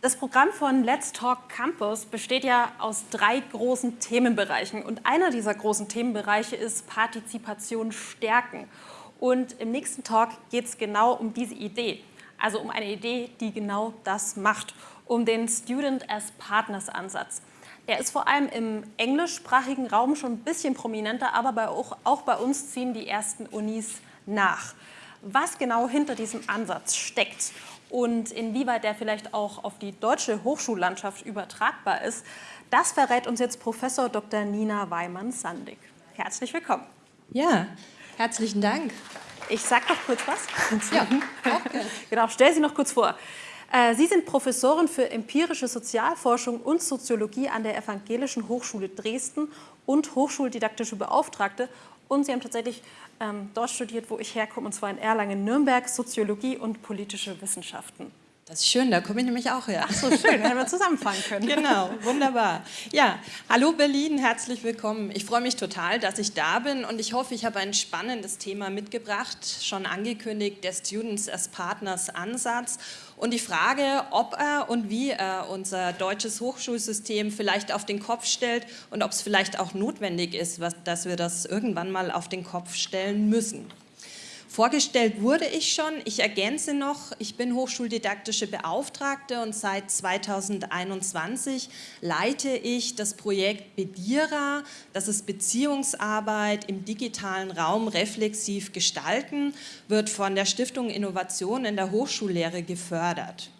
Das Programm von Let's Talk Campus besteht ja aus drei großen Themenbereichen. Und einer dieser großen Themenbereiche ist Partizipation stärken. Und im nächsten Talk geht es genau um diese Idee. Also um eine Idee, die genau das macht, um den Student as Partners Ansatz. Der ist vor allem im englischsprachigen Raum schon ein bisschen prominenter, aber bei, auch, auch bei uns ziehen die ersten Unis nach. Was genau hinter diesem Ansatz steckt und inwieweit der vielleicht auch auf die deutsche Hochschullandschaft übertragbar ist, das verrät uns jetzt Professor Dr. Nina Weimann-Sandig. Herzlich willkommen. Ja, herzlichen Dank. Ich sage noch kurz was. Ja, okay. genau, stell Sie noch kurz vor. Äh, Sie sind Professorin für empirische Sozialforschung und Soziologie an der Evangelischen Hochschule Dresden und Hochschuldidaktische Beauftragte. Und Sie haben tatsächlich ähm, dort studiert, wo ich herkomme, und zwar in Erlangen-Nürnberg, Soziologie und politische Wissenschaften. Das ist schön, da komme ich nämlich auch her. Ach so, schön, hätten wir zusammenfangen können. Genau, wunderbar. Ja, hallo Berlin, herzlich willkommen. Ich freue mich total, dass ich da bin und ich hoffe, ich habe ein spannendes Thema mitgebracht, schon angekündigt, der Students as Partners Ansatz und die Frage, ob er und wie er unser deutsches Hochschulsystem vielleicht auf den Kopf stellt und ob es vielleicht auch notwendig ist, dass wir das irgendwann mal auf den Kopf stellen müssen. Vorgestellt wurde ich schon. Ich ergänze noch, ich bin Hochschuldidaktische Beauftragte und seit 2021 leite ich das Projekt BEDIRA, das ist Beziehungsarbeit im digitalen Raum reflexiv gestalten, wird von der Stiftung Innovation in der Hochschullehre gefördert.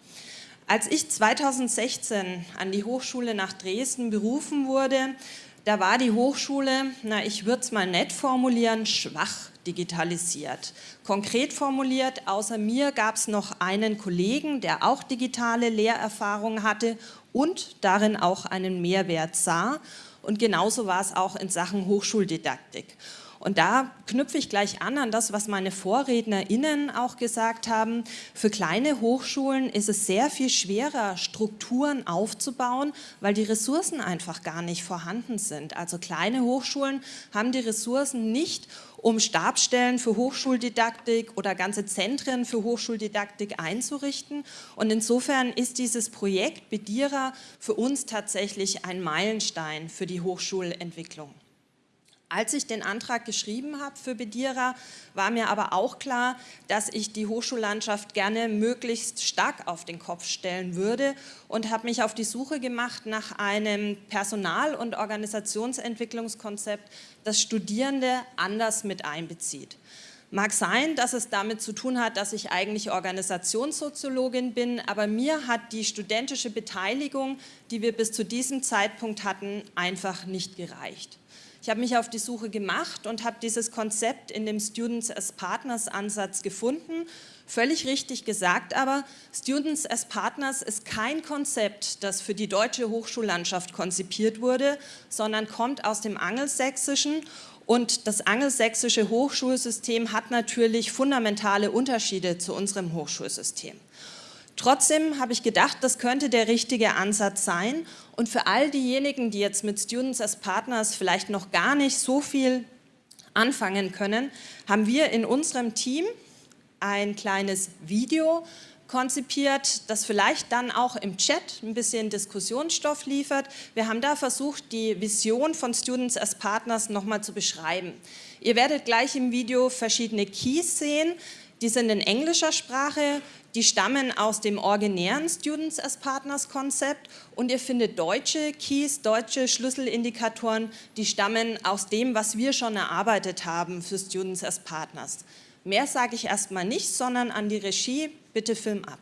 Als ich 2016 an die Hochschule nach Dresden berufen wurde, da war die Hochschule, na ich würde es mal nett formulieren, schwach digitalisiert. Konkret formuliert, außer mir gab es noch einen Kollegen, der auch digitale Lehrerfahrung hatte und darin auch einen Mehrwert sah. Und genauso war es auch in Sachen Hochschuldidaktik. Und da knüpfe ich gleich an an das, was meine VorrednerInnen auch gesagt haben. Für kleine Hochschulen ist es sehr viel schwerer, Strukturen aufzubauen, weil die Ressourcen einfach gar nicht vorhanden sind. Also kleine Hochschulen haben die Ressourcen nicht, um Stabstellen für Hochschuldidaktik oder ganze Zentren für Hochschuldidaktik einzurichten. Und insofern ist dieses Projekt BEDIRA für uns tatsächlich ein Meilenstein für die Hochschulentwicklung. Als ich den Antrag geschrieben habe für Bedira, war mir aber auch klar, dass ich die Hochschullandschaft gerne möglichst stark auf den Kopf stellen würde und habe mich auf die Suche gemacht nach einem Personal- und Organisationsentwicklungskonzept, das Studierende anders mit einbezieht. Mag sein, dass es damit zu tun hat, dass ich eigentlich Organisationssoziologin bin, aber mir hat die studentische Beteiligung, die wir bis zu diesem Zeitpunkt hatten, einfach nicht gereicht. Ich habe mich auf die Suche gemacht und habe dieses Konzept in dem Students as Partners Ansatz gefunden. Völlig richtig gesagt aber, Students as Partners ist kein Konzept, das für die deutsche Hochschullandschaft konzipiert wurde, sondern kommt aus dem Angelsächsischen und das angelsächsische Hochschulsystem hat natürlich fundamentale Unterschiede zu unserem Hochschulsystem. Trotzdem habe ich gedacht, das könnte der richtige Ansatz sein. Und für all diejenigen, die jetzt mit Students as Partners vielleicht noch gar nicht so viel anfangen können, haben wir in unserem Team ein kleines Video konzipiert, das vielleicht dann auch im Chat ein bisschen Diskussionsstoff liefert. Wir haben da versucht, die Vision von Students as Partners nochmal zu beschreiben. Ihr werdet gleich im Video verschiedene Keys sehen, die sind in englischer Sprache, die stammen aus dem originären Students as Partners Konzept und ihr findet deutsche Keys, deutsche Schlüsselindikatoren, die stammen aus dem, was wir schon erarbeitet haben für Students as Partners. Mehr sage ich erstmal nicht, sondern an die Regie, bitte Film ab.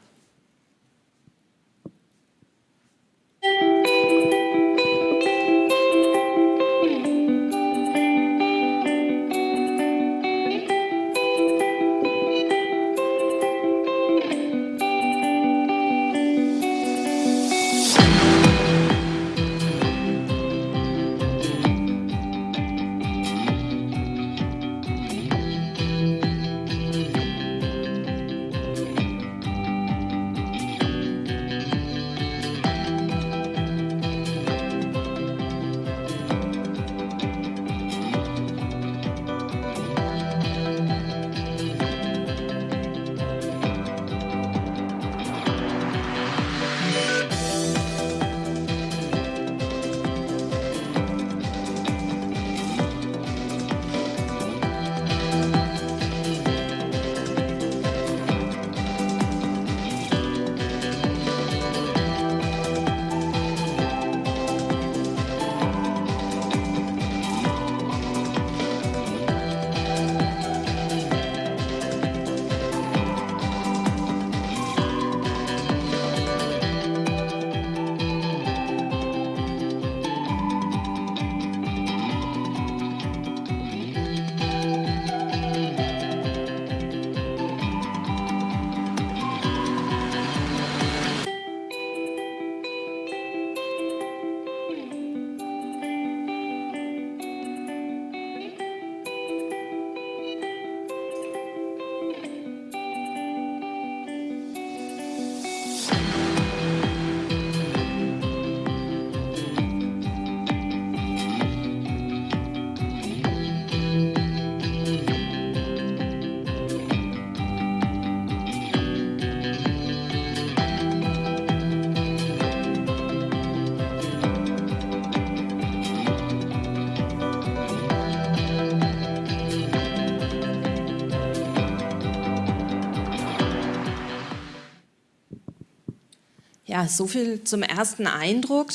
Ja, so viel zum ersten Eindruck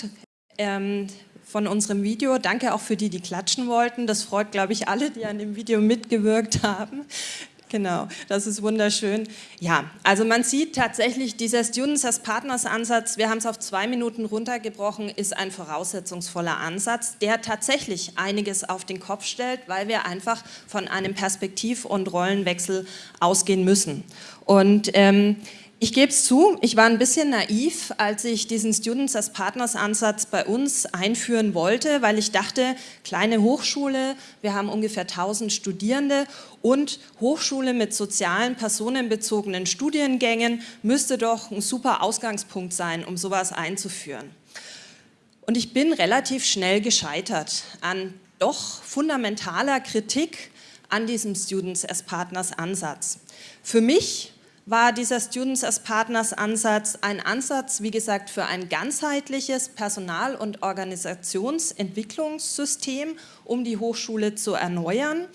ähm, von unserem Video. Danke auch für die, die klatschen wollten. Das freut, glaube ich, alle, die an dem Video mitgewirkt haben. Genau, das ist wunderschön. Ja, also man sieht tatsächlich, dieser Students as Partners Ansatz, wir haben es auf zwei Minuten runtergebrochen, ist ein voraussetzungsvoller Ansatz, der tatsächlich einiges auf den Kopf stellt, weil wir einfach von einem Perspektiv- und Rollenwechsel ausgehen müssen. Und ähm, ich gebe es zu, ich war ein bisschen naiv, als ich diesen Students as Partners Ansatz bei uns einführen wollte, weil ich dachte, kleine Hochschule, wir haben ungefähr 1000 Studierende und Hochschule mit sozialen, personenbezogenen Studiengängen müsste doch ein super Ausgangspunkt sein, um sowas einzuführen. Und ich bin relativ schnell gescheitert an doch fundamentaler Kritik an diesem Students as Partners Ansatz. Für mich war dieser Students as Partners Ansatz ein Ansatz, wie gesagt, für ein ganzheitliches Personal- und Organisationsentwicklungssystem, um die Hochschule zu erneuern.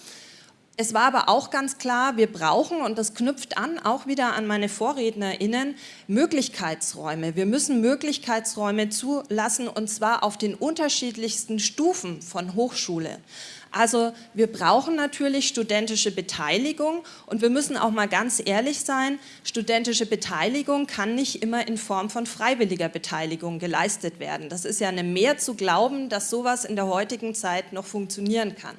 Es war aber auch ganz klar, wir brauchen, und das knüpft an, auch wieder an meine VorrednerInnen, Möglichkeitsräume. Wir müssen Möglichkeitsräume zulassen, und zwar auf den unterschiedlichsten Stufen von Hochschule. Also wir brauchen natürlich studentische Beteiligung und wir müssen auch mal ganz ehrlich sein, studentische Beteiligung kann nicht immer in Form von freiwilliger Beteiligung geleistet werden. Das ist ja eine Mehr zu glauben, dass sowas in der heutigen Zeit noch funktionieren kann.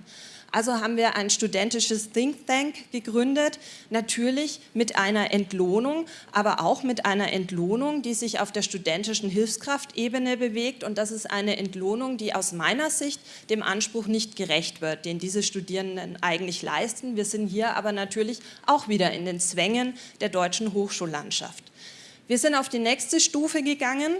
Also haben wir ein studentisches Think Tank gegründet, natürlich mit einer Entlohnung, aber auch mit einer Entlohnung, die sich auf der studentischen Hilfskraftebene bewegt und das ist eine Entlohnung, die aus meiner Sicht dem Anspruch nicht gerecht wird, den diese Studierenden eigentlich leisten. Wir sind hier aber natürlich auch wieder in den Zwängen der deutschen Hochschullandschaft. Wir sind auf die nächste Stufe gegangen,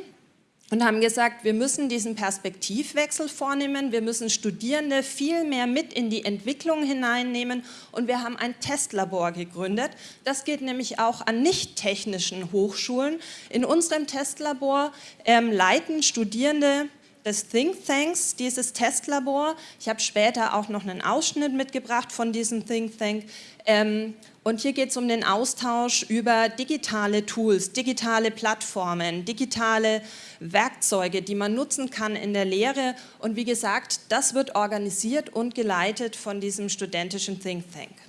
und haben gesagt, wir müssen diesen Perspektivwechsel vornehmen, wir müssen Studierende viel mehr mit in die Entwicklung hineinnehmen und wir haben ein Testlabor gegründet. Das geht nämlich auch an nicht technischen Hochschulen. In unserem Testlabor ähm, leiten Studierende des Think Tanks, dieses Testlabor. Ich habe später auch noch einen Ausschnitt mitgebracht von diesem Think Tank. Ähm, und hier geht es um den Austausch über digitale Tools, digitale Plattformen, digitale Werkzeuge, die man nutzen kann in der Lehre. Und wie gesagt, das wird organisiert und geleitet von diesem studentischen Think Tank.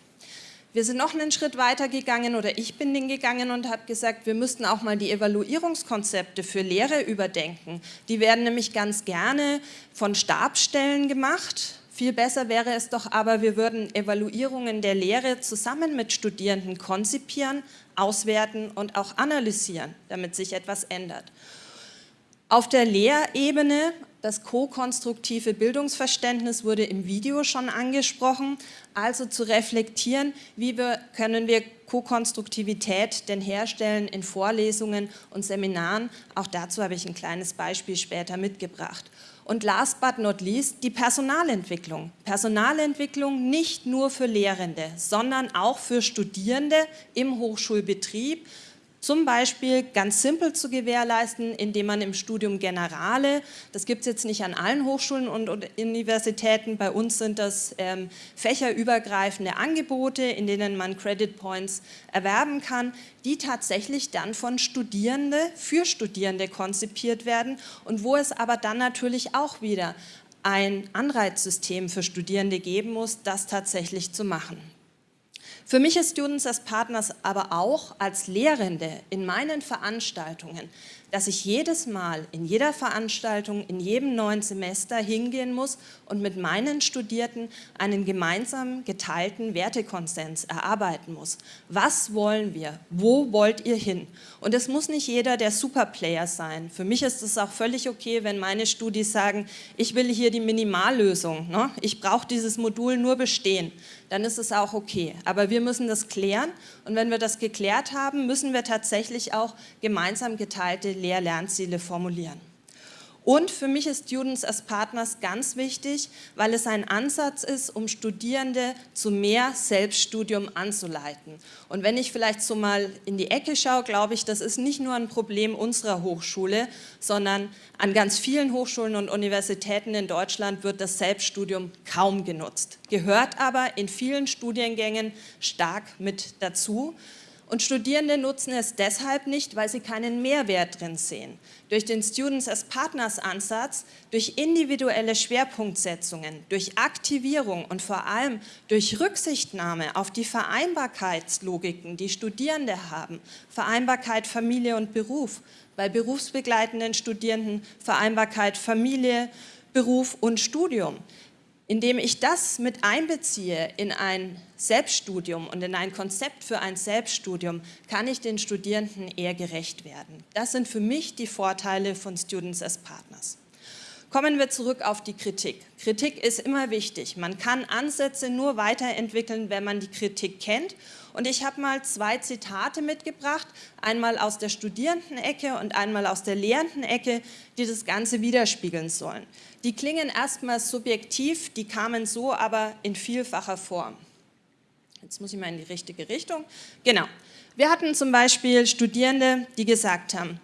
Wir sind noch einen Schritt weiter gegangen oder ich bin den gegangen und habe gesagt, wir müssten auch mal die Evaluierungskonzepte für Lehre überdenken. Die werden nämlich ganz gerne von Stabstellen gemacht. Viel besser wäre es doch aber, wir würden Evaluierungen der Lehre zusammen mit Studierenden konzipieren, auswerten und auch analysieren, damit sich etwas ändert. Auf der Lehrebene das ko-konstruktive Bildungsverständnis wurde im Video schon angesprochen, also zu reflektieren, wie wir, können wir Ko-Konstruktivität denn herstellen in Vorlesungen und Seminaren. Auch dazu habe ich ein kleines Beispiel später mitgebracht. Und last but not least die Personalentwicklung. Personalentwicklung nicht nur für Lehrende, sondern auch für Studierende im Hochschulbetrieb, zum Beispiel ganz simpel zu gewährleisten, indem man im Studium Generale, das gibt es jetzt nicht an allen Hochschulen und, Universitäten, bei uns sind das ähm, fächerübergreifende Angebote, in denen man Credit Points erwerben kann, die tatsächlich dann von Studierende für Studierende konzipiert werden und wo es aber dann natürlich auch wieder ein Anreizsystem für Studierende geben muss, das tatsächlich zu machen. Für mich ist Students as Partners aber auch als Lehrende in meinen Veranstaltungen dass ich jedes Mal in jeder Veranstaltung, in jedem neuen Semester hingehen muss und mit meinen Studierten einen gemeinsam geteilten Wertekonsens erarbeiten muss. Was wollen wir? Wo wollt ihr hin? Und es muss nicht jeder der Superplayer sein. Für mich ist es auch völlig okay, wenn meine Studis sagen, ich will hier die Minimallösung, ne? ich brauche dieses Modul nur bestehen. Dann ist es auch okay. Aber wir müssen das klären und wenn wir das geklärt haben, müssen wir tatsächlich auch gemeinsam geteilte Lehr-Lernziele formulieren. Und für mich ist Students as Partners ganz wichtig, weil es ein Ansatz ist, um Studierende zu mehr Selbststudium anzuleiten. Und wenn ich vielleicht so mal in die Ecke schaue, glaube ich, das ist nicht nur ein Problem unserer Hochschule, sondern an ganz vielen Hochschulen und Universitäten in Deutschland wird das Selbststudium kaum genutzt, gehört aber in vielen Studiengängen stark mit dazu. Und Studierende nutzen es deshalb nicht, weil sie keinen Mehrwert drin sehen. Durch den Students as Partners Ansatz, durch individuelle Schwerpunktsetzungen, durch Aktivierung und vor allem durch Rücksichtnahme auf die Vereinbarkeitslogiken, die Studierende haben, Vereinbarkeit Familie und Beruf, bei berufsbegleitenden Studierenden Vereinbarkeit Familie, Beruf und Studium. Indem ich das mit einbeziehe in ein Selbststudium und in ein Konzept für ein Selbststudium, kann ich den Studierenden eher gerecht werden. Das sind für mich die Vorteile von Students as Partners. Kommen wir zurück auf die Kritik. Kritik ist immer wichtig. Man kann Ansätze nur weiterentwickeln, wenn man die Kritik kennt. Und ich habe mal zwei Zitate mitgebracht, einmal aus der Studierendenecke und einmal aus der Lehrendenecke, die das Ganze widerspiegeln sollen. Die klingen erstmal subjektiv, die kamen so aber in vielfacher Form. Jetzt muss ich mal in die richtige Richtung. Genau. Wir hatten zum Beispiel Studierende, die gesagt haben,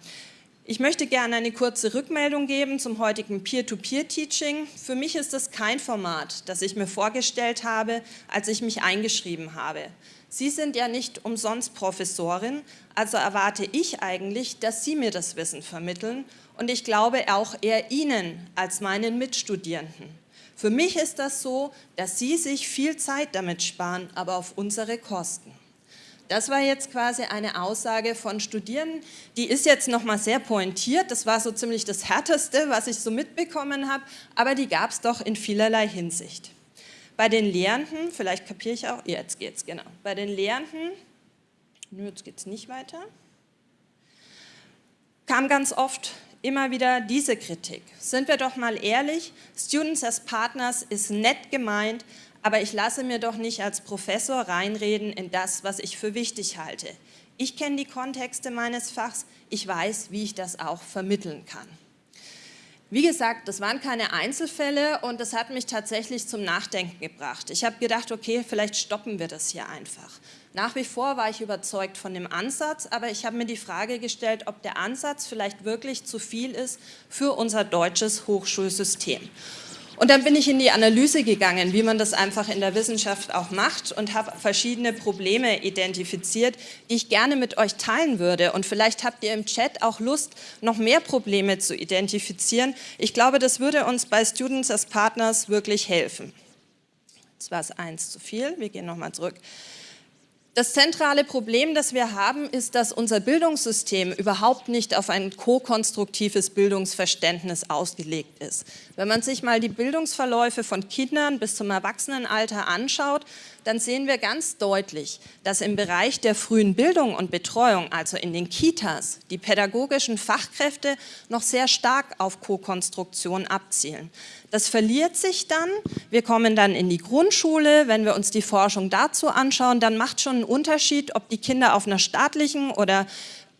ich möchte gerne eine kurze Rückmeldung geben zum heutigen Peer-to-Peer-Teaching. Für mich ist das kein Format, das ich mir vorgestellt habe, als ich mich eingeschrieben habe. Sie sind ja nicht umsonst Professorin, also erwarte ich eigentlich, dass Sie mir das Wissen vermitteln und ich glaube auch eher Ihnen als meinen Mitstudierenden. Für mich ist das so, dass Sie sich viel Zeit damit sparen, aber auf unsere Kosten. Das war jetzt quasi eine Aussage von Studierenden, die ist jetzt nochmal sehr pointiert, das war so ziemlich das Härteste, was ich so mitbekommen habe, aber die gab es doch in vielerlei Hinsicht. Bei den Lehrenden, vielleicht kapiere ich auch, jetzt geht's, genau, bei den Lehrenden, jetzt geht es nicht weiter, kam ganz oft immer wieder diese Kritik. Sind wir doch mal ehrlich, Students as Partners ist nett gemeint, aber ich lasse mir doch nicht als Professor reinreden in das, was ich für wichtig halte. Ich kenne die Kontexte meines Fachs, ich weiß, wie ich das auch vermitteln kann. Wie gesagt, das waren keine Einzelfälle und das hat mich tatsächlich zum Nachdenken gebracht. Ich habe gedacht, okay, vielleicht stoppen wir das hier einfach. Nach wie vor war ich überzeugt von dem Ansatz, aber ich habe mir die Frage gestellt, ob der Ansatz vielleicht wirklich zu viel ist für unser deutsches Hochschulsystem. Und dann bin ich in die Analyse gegangen, wie man das einfach in der Wissenschaft auch macht und habe verschiedene Probleme identifiziert, die ich gerne mit euch teilen würde. Und vielleicht habt ihr im Chat auch Lust, noch mehr Probleme zu identifizieren. Ich glaube, das würde uns bei Students as Partners wirklich helfen. Jetzt war es eins zu viel, wir gehen nochmal zurück. Das zentrale Problem, das wir haben, ist, dass unser Bildungssystem überhaupt nicht auf ein ko-konstruktives Bildungsverständnis ausgelegt ist. Wenn man sich mal die Bildungsverläufe von Kindern bis zum Erwachsenenalter anschaut, dann sehen wir ganz deutlich, dass im Bereich der frühen Bildung und Betreuung, also in den Kitas, die pädagogischen Fachkräfte noch sehr stark auf Co-Konstruktion abzielen. Das verliert sich dann, wir kommen dann in die Grundschule, wenn wir uns die Forschung dazu anschauen, dann macht schon einen Unterschied, ob die Kinder auf einer staatlichen oder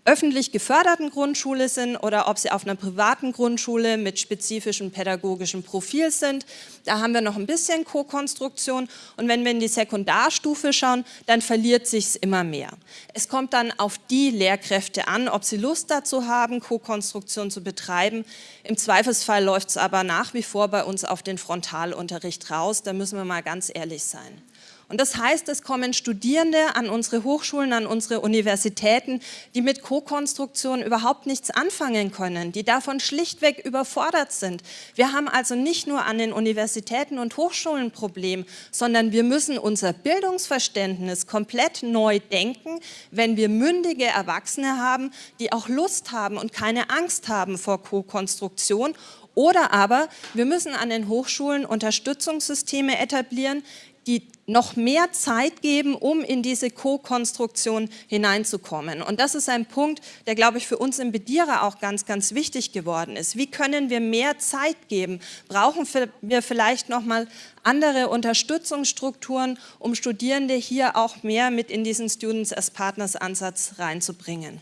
öffentlich geförderten Grundschule sind oder ob sie auf einer privaten Grundschule mit spezifischem pädagogischem Profil sind. Da haben wir noch ein bisschen Co-Konstruktion und wenn wir in die Sekundarstufe schauen, dann verliert sich es immer mehr. Es kommt dann auf die Lehrkräfte an, ob sie Lust dazu haben, Co-Konstruktion zu betreiben. Im Zweifelsfall läuft es aber nach wie vor bei uns auf den Frontalunterricht raus, da müssen wir mal ganz ehrlich sein. Und das heißt, es kommen Studierende an unsere Hochschulen, an unsere Universitäten, die mit Co-Konstruktion überhaupt nichts anfangen können, die davon schlichtweg überfordert sind. Wir haben also nicht nur an den Universitäten und Hochschulen ein Problem, sondern wir müssen unser Bildungsverständnis komplett neu denken, wenn wir mündige Erwachsene haben, die auch Lust haben und keine Angst haben vor Co-Konstruktion oder aber wir müssen an den Hochschulen Unterstützungssysteme etablieren, die noch mehr Zeit geben, um in diese Co-Konstruktion hineinzukommen. Und das ist ein Punkt, der, glaube ich, für uns im Bedierer auch ganz, ganz wichtig geworden ist. Wie können wir mehr Zeit geben? Brauchen wir vielleicht noch mal andere Unterstützungsstrukturen, um Studierende hier auch mehr mit in diesen Students as Partners Ansatz reinzubringen?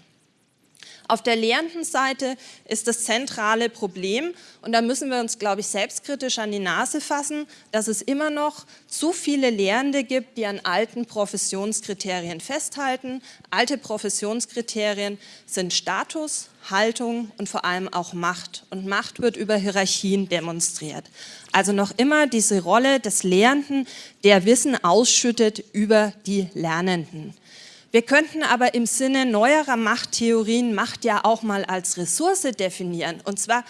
Auf der Lehrendenseite ist das zentrale Problem, und da müssen wir uns, glaube ich, selbstkritisch an die Nase fassen, dass es immer noch zu viele Lehrende gibt, die an alten Professionskriterien festhalten. Alte Professionskriterien sind Status, Haltung und vor allem auch Macht. Und Macht wird über Hierarchien demonstriert. Also noch immer diese Rolle des Lehrenden, der Wissen ausschüttet über die Lernenden. Wir könnten aber im Sinne neuerer Machttheorien Macht ja auch mal als Ressource definieren, und zwar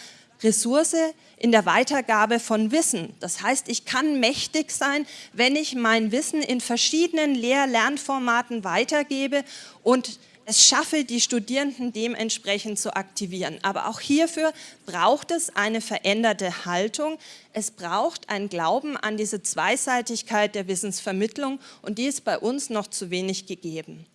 Ressource in der Weitergabe von Wissen. Das heißt, ich kann mächtig sein, wenn ich mein Wissen in verschiedenen Lehr-Lernformaten weitergebe und es schaffe, die Studierenden dementsprechend zu aktivieren. Aber auch hierfür braucht es eine veränderte Haltung. Es braucht ein Glauben an diese Zweiseitigkeit der Wissensvermittlung und die ist bei uns noch zu wenig gegeben.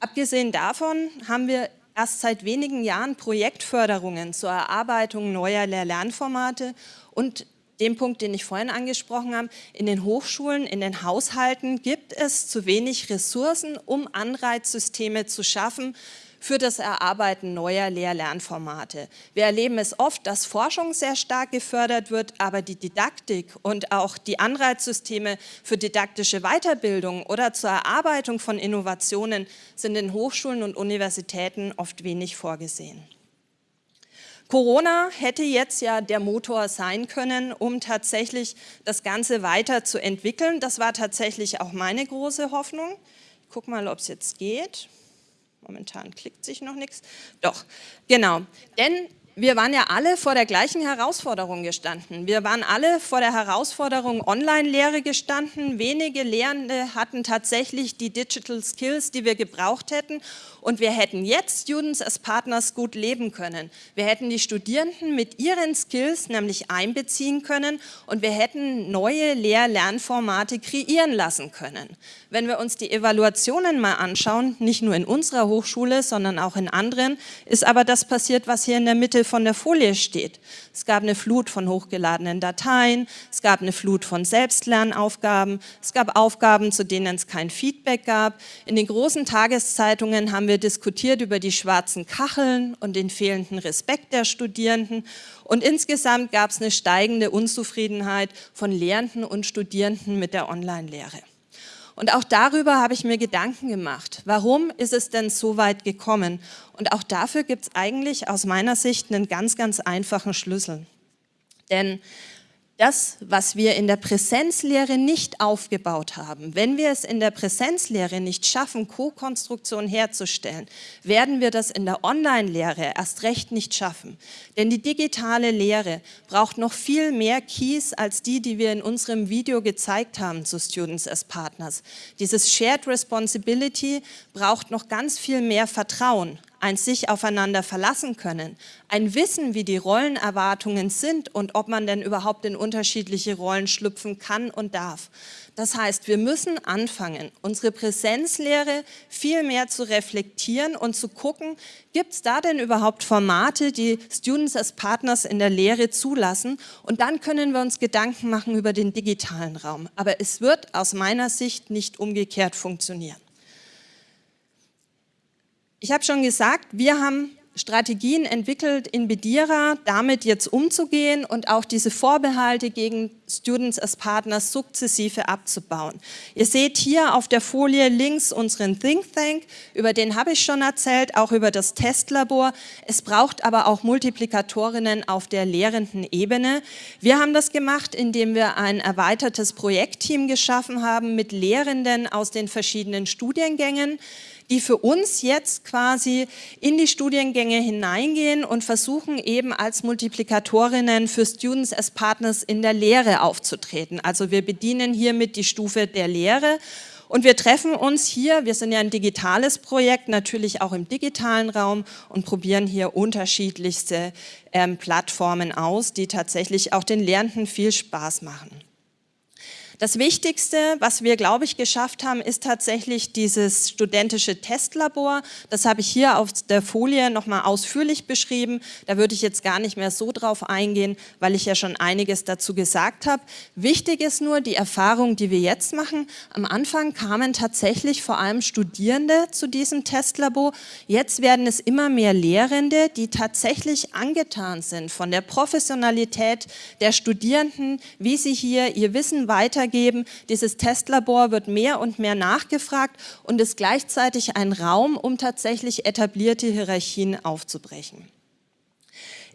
Abgesehen davon haben wir erst seit wenigen Jahren Projektförderungen zur Erarbeitung neuer Lehr-Lernformate und dem Punkt, den ich vorhin angesprochen habe, in den Hochschulen, in den Haushalten gibt es zu wenig Ressourcen, um Anreizsysteme zu schaffen für das Erarbeiten neuer Lehr-Lernformate. Wir erleben es oft, dass Forschung sehr stark gefördert wird, aber die Didaktik und auch die Anreizsysteme für didaktische Weiterbildung oder zur Erarbeitung von Innovationen sind in Hochschulen und Universitäten oft wenig vorgesehen. Corona hätte jetzt ja der Motor sein können, um tatsächlich das Ganze weiterzuentwickeln. Das war tatsächlich auch meine große Hoffnung. Ich gucke mal, ob es jetzt geht. Momentan klickt sich noch nichts. Doch, genau. Denn wir waren ja alle vor der gleichen Herausforderung gestanden. Wir waren alle vor der Herausforderung Online-Lehre gestanden. Wenige Lehrende hatten tatsächlich die Digital Skills, die wir gebraucht hätten. Und wir hätten jetzt Students as Partners gut leben können. Wir hätten die Studierenden mit ihren Skills nämlich einbeziehen können und wir hätten neue Lehr-Lernformate kreieren lassen können. Wenn wir uns die Evaluationen mal anschauen, nicht nur in unserer Hochschule, sondern auch in anderen, ist aber das passiert, was hier in der Mitte von der Folie steht. Es gab eine Flut von hochgeladenen Dateien, es gab eine Flut von Selbstlernaufgaben, es gab Aufgaben, zu denen es kein Feedback gab. In den großen Tageszeitungen haben wir diskutiert über die schwarzen Kacheln und den fehlenden Respekt der Studierenden. Und insgesamt gab es eine steigende Unzufriedenheit von Lehrenden und Studierenden mit der Online-Lehre. Und auch darüber habe ich mir Gedanken gemacht. Warum ist es denn so weit gekommen? Und auch dafür gibt es eigentlich aus meiner Sicht einen ganz, ganz einfachen Schlüssel. Denn das, was wir in der Präsenzlehre nicht aufgebaut haben, wenn wir es in der Präsenzlehre nicht schaffen, Co-Konstruktion herzustellen, werden wir das in der Online-Lehre erst recht nicht schaffen. Denn die digitale Lehre braucht noch viel mehr Keys als die, die wir in unserem Video gezeigt haben zu Students as Partners. Dieses Shared Responsibility braucht noch ganz viel mehr Vertrauen ein sich aufeinander verlassen können, ein Wissen, wie die Rollenerwartungen sind und ob man denn überhaupt in unterschiedliche Rollen schlüpfen kann und darf. Das heißt, wir müssen anfangen, unsere Präsenzlehre viel mehr zu reflektieren und zu gucken, gibt es da denn überhaupt Formate, die Students als Partners in der Lehre zulassen? Und dann können wir uns Gedanken machen über den digitalen Raum. Aber es wird aus meiner Sicht nicht umgekehrt funktionieren. Ich habe schon gesagt, wir haben Strategien entwickelt in Bedira, damit jetzt umzugehen und auch diese Vorbehalte gegen Students as Partners sukzessive abzubauen. Ihr seht hier auf der Folie links unseren Think Tank, über den habe ich schon erzählt, auch über das Testlabor. Es braucht aber auch Multiplikatorinnen auf der lehrenden Ebene. Wir haben das gemacht, indem wir ein erweitertes Projektteam geschaffen haben mit Lehrenden aus den verschiedenen Studiengängen die für uns jetzt quasi in die Studiengänge hineingehen und versuchen eben als Multiplikatorinnen für Students as Partners in der Lehre aufzutreten. Also wir bedienen hiermit die Stufe der Lehre und wir treffen uns hier, wir sind ja ein digitales Projekt, natürlich auch im digitalen Raum und probieren hier unterschiedlichste ähm, Plattformen aus, die tatsächlich auch den Lehrenden viel Spaß machen. Das Wichtigste, was wir, glaube ich, geschafft haben, ist tatsächlich dieses studentische Testlabor. Das habe ich hier auf der Folie nochmal ausführlich beschrieben. Da würde ich jetzt gar nicht mehr so drauf eingehen, weil ich ja schon einiges dazu gesagt habe. Wichtig ist nur die Erfahrung, die wir jetzt machen. Am Anfang kamen tatsächlich vor allem Studierende zu diesem Testlabor. Jetzt werden es immer mehr Lehrende, die tatsächlich angetan sind von der Professionalität der Studierenden, wie sie hier ihr Wissen weitergeben weitergeben. Dieses Testlabor wird mehr und mehr nachgefragt und ist gleichzeitig ein Raum, um tatsächlich etablierte Hierarchien aufzubrechen.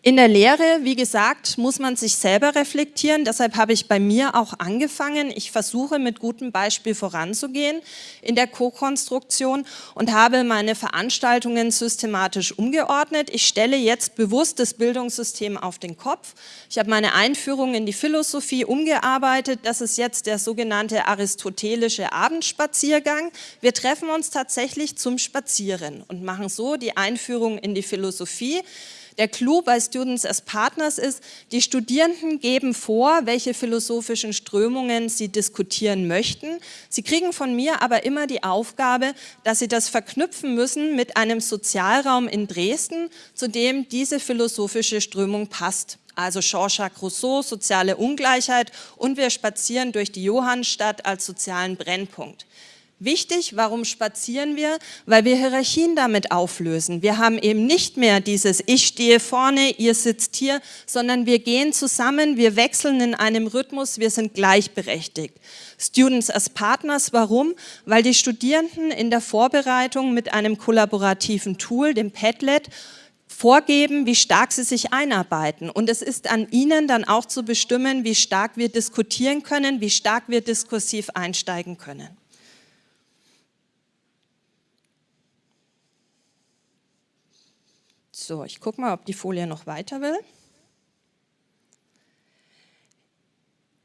In der Lehre, wie gesagt, muss man sich selber reflektieren. Deshalb habe ich bei mir auch angefangen. Ich versuche mit gutem Beispiel voranzugehen in der Co-Konstruktion und habe meine Veranstaltungen systematisch umgeordnet. Ich stelle jetzt bewusst das Bildungssystem auf den Kopf. Ich habe meine Einführung in die Philosophie umgearbeitet. Das ist jetzt der sogenannte aristotelische Abendspaziergang. Wir treffen uns tatsächlich zum Spazieren und machen so die Einführung in die Philosophie. Der Clou bei Students as Partners ist, die Studierenden geben vor, welche philosophischen Strömungen sie diskutieren möchten. Sie kriegen von mir aber immer die Aufgabe, dass sie das verknüpfen müssen mit einem Sozialraum in Dresden, zu dem diese philosophische Strömung passt also Jean-Jacques Rousseau, soziale Ungleichheit und wir spazieren durch die Johannstadt als sozialen Brennpunkt. Wichtig, warum spazieren wir? Weil wir Hierarchien damit auflösen. Wir haben eben nicht mehr dieses Ich stehe vorne, ihr sitzt hier, sondern wir gehen zusammen, wir wechseln in einem Rhythmus, wir sind gleichberechtigt. Students as Partners, warum? Weil die Studierenden in der Vorbereitung mit einem kollaborativen Tool, dem Padlet, vorgeben, wie stark sie sich einarbeiten. Und es ist an Ihnen dann auch zu bestimmen, wie stark wir diskutieren können, wie stark wir diskursiv einsteigen können. So, ich gucke mal, ob die Folie noch weiter will.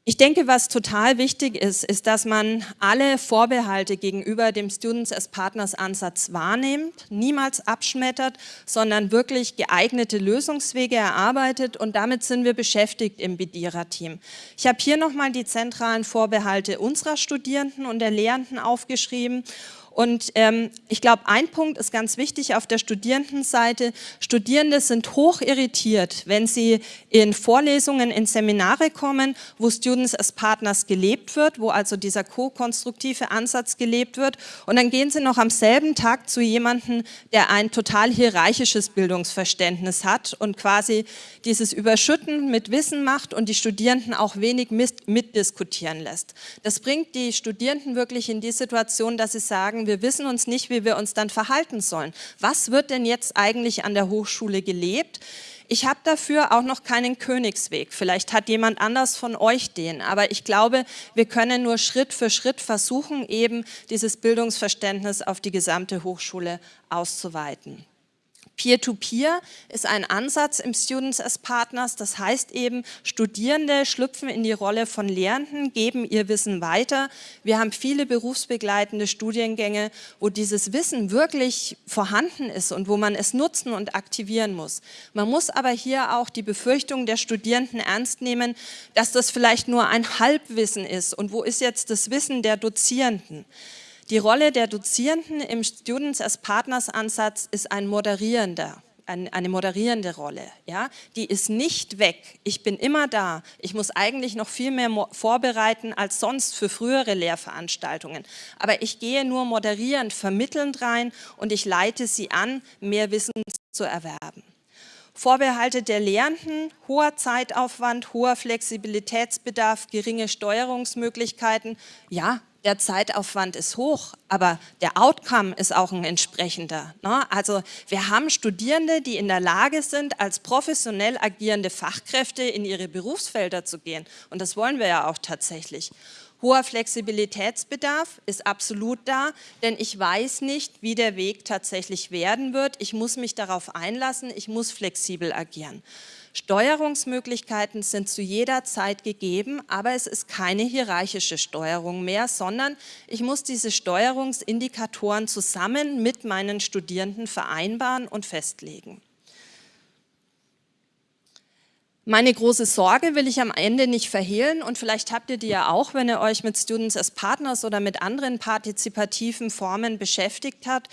Ich denke, was total wichtig ist, ist, dass man alle Vorbehalte gegenüber dem Students as Partners Ansatz wahrnimmt, niemals abschmettert, sondern wirklich geeignete Lösungswege erarbeitet und damit sind wir beschäftigt im Bedierer-Team. Ich habe hier nochmal die zentralen Vorbehalte unserer Studierenden und der Lehrenden aufgeschrieben und ähm, ich glaube, ein Punkt ist ganz wichtig auf der Studierendenseite. Studierende sind hoch irritiert, wenn sie in Vorlesungen, in Seminare kommen, wo Students as Partners gelebt wird, wo also dieser co-konstruktive Ansatz gelebt wird. Und dann gehen sie noch am selben Tag zu jemandem, der ein total hierarchisches Bildungsverständnis hat und quasi dieses Überschütten mit Wissen macht und die Studierenden auch wenig mitdiskutieren lässt. Das bringt die Studierenden wirklich in die Situation, dass sie sagen, wir wissen uns nicht, wie wir uns dann verhalten sollen. Was wird denn jetzt eigentlich an der Hochschule gelebt? Ich habe dafür auch noch keinen Königsweg. Vielleicht hat jemand anders von euch den. Aber ich glaube, wir können nur Schritt für Schritt versuchen, eben dieses Bildungsverständnis auf die gesamte Hochschule auszuweiten. Peer-to-Peer -Peer ist ein Ansatz im Students as Partners, das heißt eben, Studierende schlüpfen in die Rolle von Lehrenden, geben ihr Wissen weiter. Wir haben viele berufsbegleitende Studiengänge, wo dieses Wissen wirklich vorhanden ist und wo man es nutzen und aktivieren muss. Man muss aber hier auch die Befürchtung der Studierenden ernst nehmen, dass das vielleicht nur ein Halbwissen ist und wo ist jetzt das Wissen der Dozierenden? Die Rolle der Dozierenden im Students as Partners Ansatz ist ein moderierender, eine moderierende Rolle. Ja? Die ist nicht weg. Ich bin immer da. Ich muss eigentlich noch viel mehr vorbereiten als sonst für frühere Lehrveranstaltungen. Aber ich gehe nur moderierend, vermittelnd rein und ich leite sie an, mehr Wissen zu erwerben. Vorbehalte der Lehrenden, hoher Zeitaufwand, hoher Flexibilitätsbedarf, geringe Steuerungsmöglichkeiten. Ja, der Zeitaufwand ist hoch, aber der Outcome ist auch ein entsprechender. Ne? Also wir haben Studierende, die in der Lage sind, als professionell agierende Fachkräfte in ihre Berufsfelder zu gehen. Und das wollen wir ja auch tatsächlich. Hoher Flexibilitätsbedarf ist absolut da, denn ich weiß nicht, wie der Weg tatsächlich werden wird. Ich muss mich darauf einlassen, ich muss flexibel agieren. Steuerungsmöglichkeiten sind zu jeder Zeit gegeben, aber es ist keine hierarchische Steuerung mehr, sondern ich muss diese Steuerungsindikatoren zusammen mit meinen Studierenden vereinbaren und festlegen. Meine große Sorge will ich am Ende nicht verhehlen und vielleicht habt ihr die ja auch, wenn ihr euch mit Students as Partners oder mit anderen partizipativen Formen beschäftigt habt.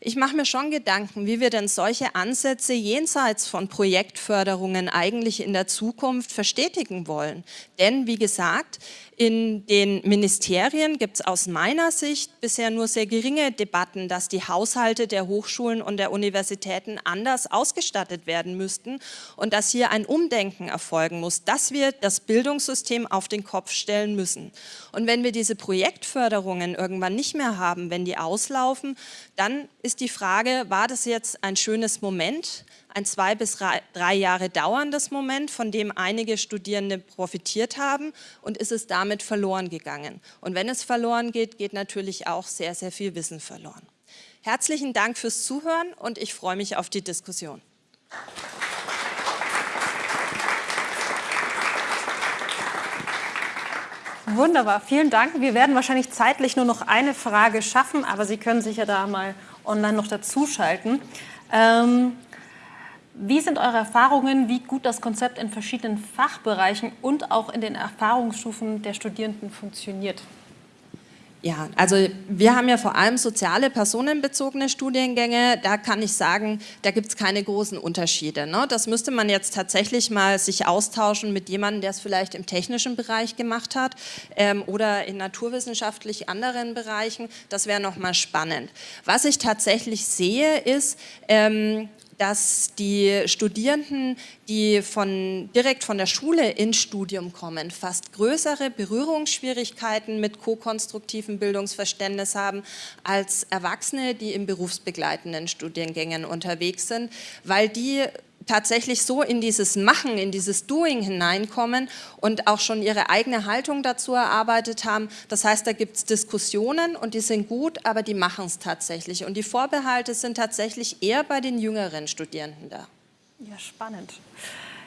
Ich mache mir schon Gedanken, wie wir denn solche Ansätze jenseits von Projektförderungen eigentlich in der Zukunft verstetigen wollen. Denn wie gesagt, in den Ministerien gibt es aus meiner Sicht bisher nur sehr geringe Debatten, dass die Haushalte der Hochschulen und der Universitäten anders ausgestattet werden müssten und dass hier ein Umdenken erfolgen muss, dass wir das Bildungssystem auf den Kopf stellen müssen. Und wenn wir diese Projektförderungen irgendwann nicht mehr haben, wenn die auslaufen, dann ist die Frage, war das jetzt ein schönes Moment, ein zwei bis drei Jahre dauerndes Moment, von dem einige Studierende profitiert haben und ist es damit verloren gegangen? Und wenn es verloren geht, geht natürlich auch sehr, sehr viel Wissen verloren. Herzlichen Dank fürs Zuhören und ich freue mich auf die Diskussion. Wunderbar, vielen Dank. Wir werden wahrscheinlich zeitlich nur noch eine Frage schaffen, aber Sie können sich ja da mal online noch dazuschalten. Ähm, wie sind eure Erfahrungen, wie gut das Konzept in verschiedenen Fachbereichen und auch in den Erfahrungsstufen der Studierenden funktioniert? Ja, also wir haben ja vor allem soziale, personenbezogene Studiengänge. Da kann ich sagen, da gibt es keine großen Unterschiede. Ne? Das müsste man jetzt tatsächlich mal sich austauschen mit jemandem, der es vielleicht im technischen Bereich gemacht hat ähm, oder in naturwissenschaftlich anderen Bereichen. Das wäre nochmal spannend. Was ich tatsächlich sehe, ist, ähm, dass die Studierenden, die von, direkt von der Schule ins Studium kommen, fast größere Berührungsschwierigkeiten mit ko-konstruktivem Bildungsverständnis haben als Erwachsene, die in berufsbegleitenden Studiengängen unterwegs sind, weil die tatsächlich so in dieses Machen, in dieses Doing hineinkommen und auch schon ihre eigene Haltung dazu erarbeitet haben. Das heißt, da gibt es Diskussionen und die sind gut, aber die machen es tatsächlich. Und die Vorbehalte sind tatsächlich eher bei den jüngeren Studierenden da. Ja, spannend.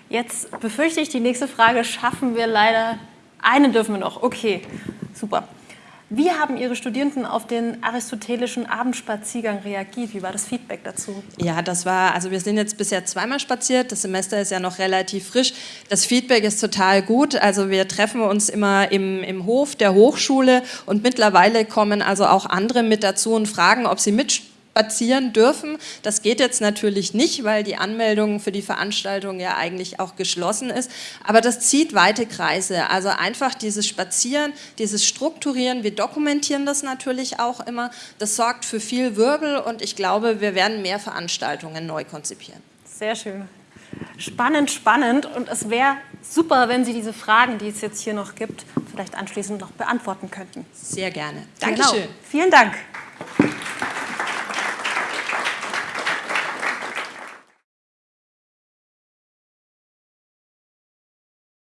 Jetzt befürchte ich, die nächste Frage schaffen wir leider. Eine dürfen wir noch. Okay, super. Wie haben Ihre Studierenden auf den aristotelischen Abendspaziergang reagiert? Wie war das Feedback dazu? Ja, das war, also wir sind jetzt bisher zweimal spaziert, das Semester ist ja noch relativ frisch. Das Feedback ist total gut, also wir treffen uns immer im, im Hof der Hochschule und mittlerweile kommen also auch andere mit dazu und fragen, ob sie mit spazieren dürfen. Das geht jetzt natürlich nicht, weil die Anmeldung für die Veranstaltung ja eigentlich auch geschlossen ist. Aber das zieht weite Kreise. Also einfach dieses Spazieren, dieses Strukturieren, wir dokumentieren das natürlich auch immer. Das sorgt für viel Wirbel und ich glaube, wir werden mehr Veranstaltungen neu konzipieren. Sehr schön. Spannend, spannend und es wäre super, wenn Sie diese Fragen, die es jetzt hier noch gibt, vielleicht anschließend noch beantworten könnten. Sehr gerne. Dankeschön. Genau. Vielen Dank.